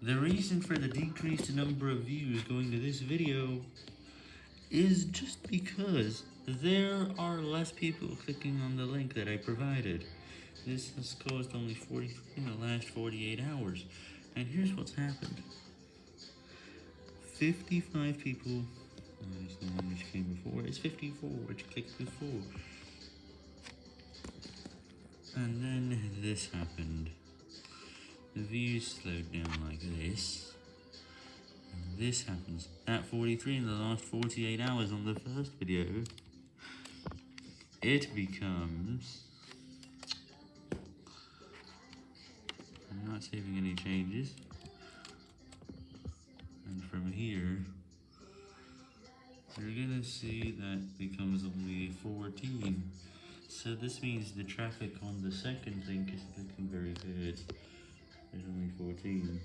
The reason for the decreased number of views going to this video is just because there are less people clicking on the link that I provided. This has caused only 43 in the last 48 hours. And here's what's happened. 55 people, that's the one which came before, it's 54 which clicked before. And then this happened. The views slowed down like this. And this happens at 43 in the last 48 hours on the first video. It becomes... I'm not saving any changes. And from here, you're gonna see that becomes only 14. So this means the traffic on the second link is looking very good. There's only 14.